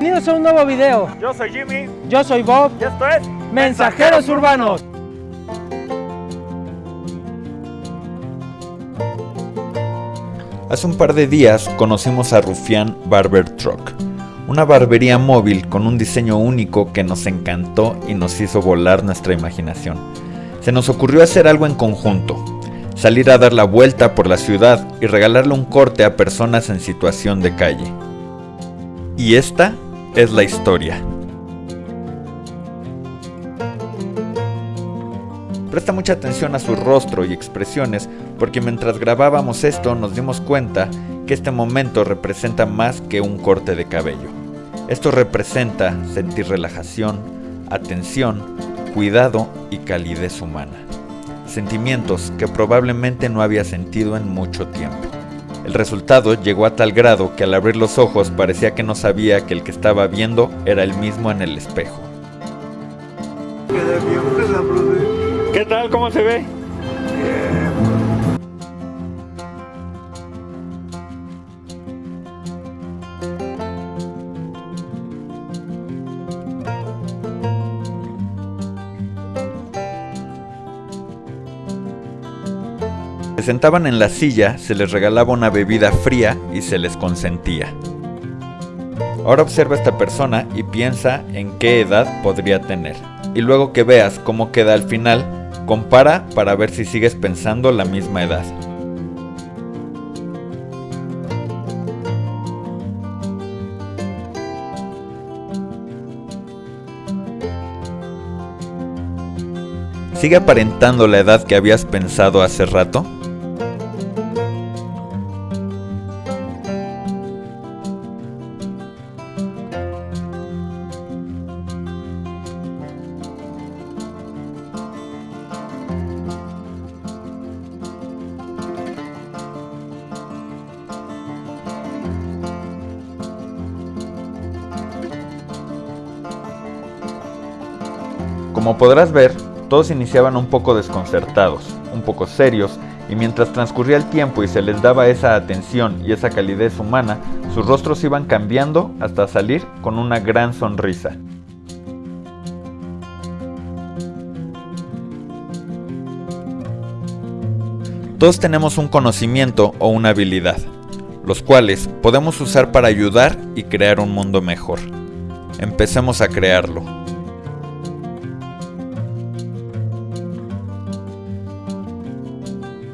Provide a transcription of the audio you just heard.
Bienvenidos a un nuevo video. Yo soy Jimmy. Yo soy Bob. Y esto es Mensajeros Urbanos. Hace un par de días conocimos a Rufián Barber Truck, una barbería móvil con un diseño único que nos encantó y nos hizo volar nuestra imaginación. Se nos ocurrió hacer algo en conjunto, salir a dar la vuelta por la ciudad y regalarle un corte a personas en situación de calle. Y esta es la historia. Presta mucha atención a su rostro y expresiones porque mientras grabábamos esto nos dimos cuenta que este momento representa más que un corte de cabello. Esto representa sentir relajación, atención, cuidado y calidez humana. Sentimientos que probablemente no había sentido en mucho tiempo. El resultado llegó a tal grado que al abrir los ojos parecía que no sabía que el que estaba viendo era el mismo en el espejo. ¿Qué tal? ¿Cómo se ve? Se sentaban en la silla, se les regalaba una bebida fría y se les consentía. Ahora observa a esta persona y piensa en qué edad podría tener. Y luego que veas cómo queda al final, compara para ver si sigues pensando la misma edad. ¿Sigue aparentando la edad que habías pensado hace rato? Como podrás ver, todos iniciaban un poco desconcertados, un poco serios, y mientras transcurría el tiempo y se les daba esa atención y esa calidez humana, sus rostros iban cambiando hasta salir con una gran sonrisa. Todos tenemos un conocimiento o una habilidad, los cuales podemos usar para ayudar y crear un mundo mejor. Empecemos a crearlo.